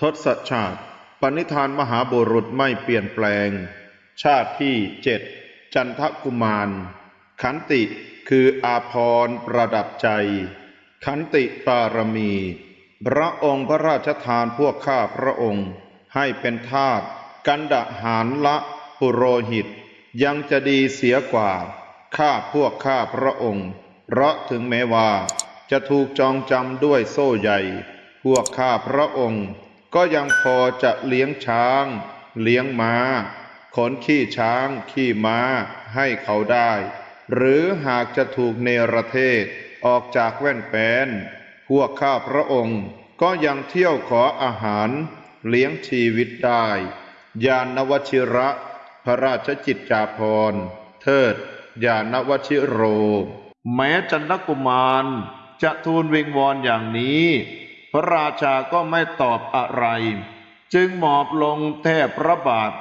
ทศชาติปณิธานมหาบุรุษไม่เปลี่ยนแปลง ชาติที่เจ็ดจันทกุมาร ขันติคืออาพรประดับใจ ขันติปารมี พระองค์พระราชทานพวกข้าพระองค์ ให้เป็นทาสกันดะหารละปุโรหิต ยังจะดีเสียกว่า ข้าพวกข้าพระองค์ เพราะถึงแม้ว่า จะถูกจองจำด้วยโซ่ใหญ่ พวกข้าพระองค์ ก็ยังพอจะเลี้ยงช้าง เลี้ยงม้า ขนขี้ช้าง ขี้ม้าให้เขาได้ หรือหากจะถูกเนรเทศออกจากแว่นแปนพวกข้าพระองค์ก็ยังเที่ยวขออาหารเลี้ยงชีวิตได้ ยานวชิระ พระราชจิตจาภรเทิด ยานวชิโร แม้จันทกุมารจะทูลวิงวอนอย่างนี้ พระราชาก็ไม่ตอบอะไร จึงหมอบลงแทบพระบาท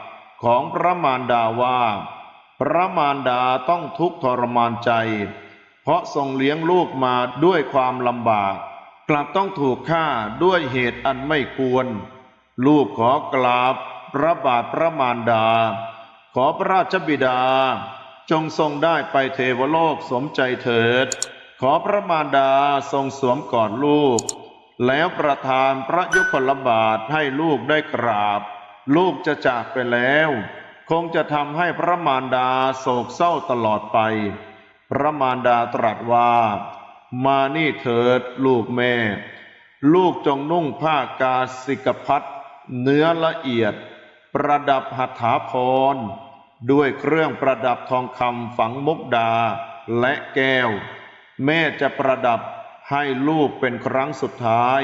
ของพระมารดาว่า พระมารดาต้องทุกข์ทรมานใจ เพราะทรงเลี้ยงลูกมาด้วยความลำบาก กลับต้องถูกฆ่าด้วยเหตุอันไม่ควร ลูกขอกราบพระบาทพระมารดา ขอพระราชบิดา จงทรงได้ไปเทวโลกสมใจเถิด ขอพระมารดาทรงสวมกอดลูก แล้วประทานพระยุคลบาทให้ลูกได้กราบ ลูกจะจากไปแล้ว คงจะทำให้พระมารดาโศกเศร้าตลอดไป พระมารดาตรัสว่า มานี่เถิดลูกแม่ ลูกจงนุ่งผ้ากาสิกพัดเนื้อละเอียด ประดับหัตถาพร ด้วยเครื่องประดับทองคำฝังมุกดาและแก้ว แม่จะประดับ ให้ลูกเป็นครั้งสุดท้าย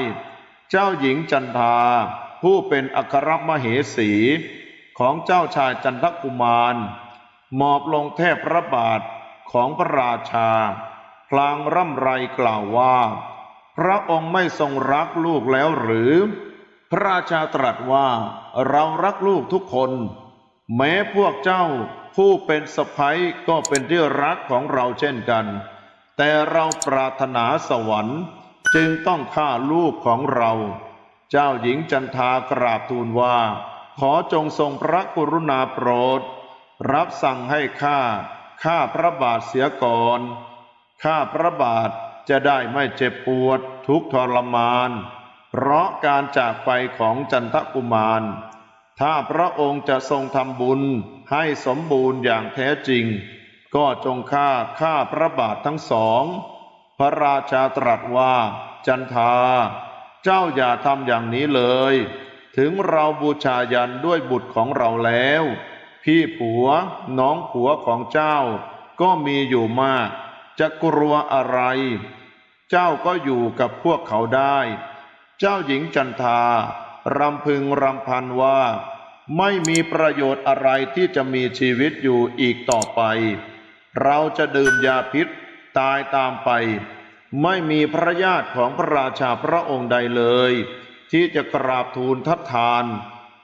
เจ้าหญิงจันทา ผู้เป็นอัครมเหสี ของเจ้าชายจันทกุมาร หมอบลงแทบพระบาทของพระราชา พลางร่ำไรกล่าวว่า พระองค์ไม่ทรงรักลูกแล้วหรือ พระราชาตรัสว่าเรารักลูกทุกคน แม้พวกเจ้าผู้เป็นสะพ้ยก็เป็นที่รักของเราเช่นกัน แต่เราปรารถนาสวรรค์จึงต้องฆ่าลูกของเรา เจ้าหญิงจันทากราบทูลว่า ขอจงทรงพระกรุณาโปรด รับสั่งให้ข้าข้าพระบาทเสียก่อนข้าพระบาทจะได้ไม่เจ็บปวดทุกทรมาน เพราะการจากไปของจันทกุมาร ถ้าพระองค์จะทรงทำบุญให้สมบูรณ์อย่างแท้จริง ก็จงฆ่าข้าพระบาททั้งสอง พระราชาตรัสว่าจันทา เจ้าอย่าทำอย่างนี้เลย ถึงเราบูชายันด้วยบุตรของเราแล้ว พี่ผัวน้องผัวของเจ้า ก็มีอยู่มาก จะกลัวอะไร เจ้าก็อยู่กับพวกเขาได้ เจ้าหญิงจันทารำพึงรำพันว่า ไม่มีประโยชน์อะไรที่จะมีชีวิตอยู่อีกต่อไป เราจะดื่มยาพิษตายตามไป ไม่มีพระญาติของพระราชาพระองค์ใดเลย ที่จะกราบทูลทัดทาน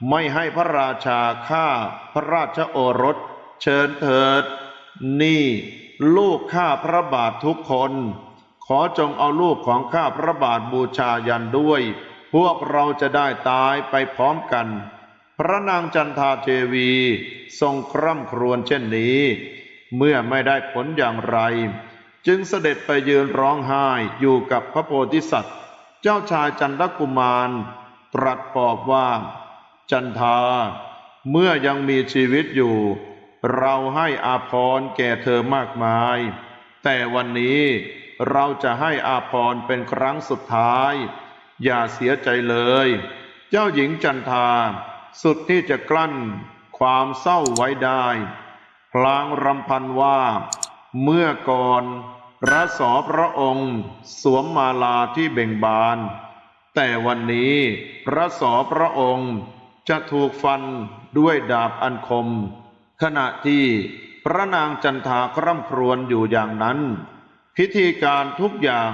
ไม่ให้พระราชาฆ่าพระราชโอรส เชิญเถิด นี่ลูกข้าพระบาททุกคน ขอจงเอาลูกของข้าพระบาทบูชายันด้วย พวกเราจะได้ตายไปพร้อมกัน พระนางจันทาเทวีทรงคร่ำครวญเช่นนี้ เมื่อไม่ได้ผลอย่างไร จึงเสด็จไปยืนร้องไห้อยู่กับพระโพธิสัตว์ เจ้าชายจันทกุมาร ตรัสปลอบว่า จันทา เมื่อยังมีชีวิตอยู่ เราให้อาภรณ์แก่เธอมากมาย แต่วันนี้เราจะให้อาภรณ์เป็นครั้งสุดท้าย อย่าเสียใจเลย เจ้าหญิงจันทา สุดที่จะกลั้นความเศร้าไว้ได้ พลางรำพันว่า เมื่อก่อนพระสอพระองค์ สวมมาลาที่เบ่งบาน แต่วันนี้พระสอพระองค์จะถูกฟันด้วยดาบอันคม ขณะที่พระนางจันทาคร่ำครวญอยู่อย่างนั้น พิธีการทุกอย่าง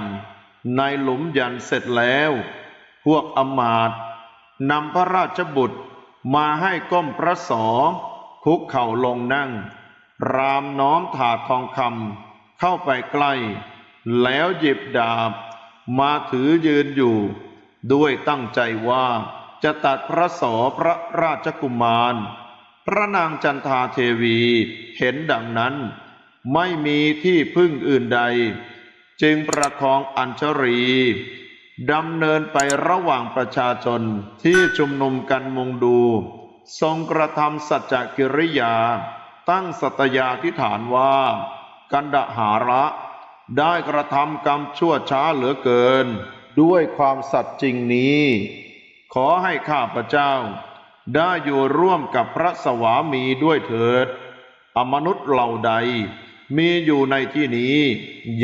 ในหลุมยันเสร็จแล้ว พวกอมาตนำพระราชบุตรมาให้ก้มพระสอคุกเข่าลงนั่ง รามน้อมถาดทองคำเข้าไปใกล้ แล้วหยิบดาบ มาถือยืนอยู่ ด้วยตั้งใจว่าจะตัดพระโสพระราชกุมาร พระนางจันทาเทวีเห็นดังนั้น ไม่มีที่พึ่งอื่นใด จึงประคองอัญชรีดำเนินไประหว่างประชาชนที่ชุมนุมกันมุงดู ทรงกระทำสัจจกิริยา ตั้งสัตยาธิฐานว่า กันดหาระ ได้กระทำกรรมชั่วช้าเหลือเกิน ด้วยความสัตย์จริงนี้ ขอให้ข้าพเจ้า ได้อยู่ร่วมกับพระสวามีด้วยเถิด อมนุษย์เหล่าใด มีอยู่ในที่นี้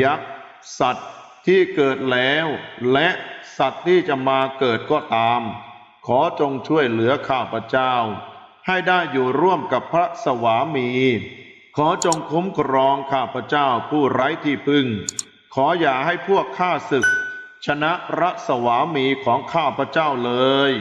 ยักษ์สัตว์ที่เกิดแล้ว และสัตว์ที่จะมาเกิดก็ตาม ขอจงช่วยเหลือข้าพเจ้า ให้ได้อยู่ร่วมกับพระสวามี ขอจงคุ้มครองข้าพเจ้าผู้ไร้ที่พึ่ง ขออย่าให้พวกข้าศึก ชนะพระสวามีของข้าพเจ้าเลย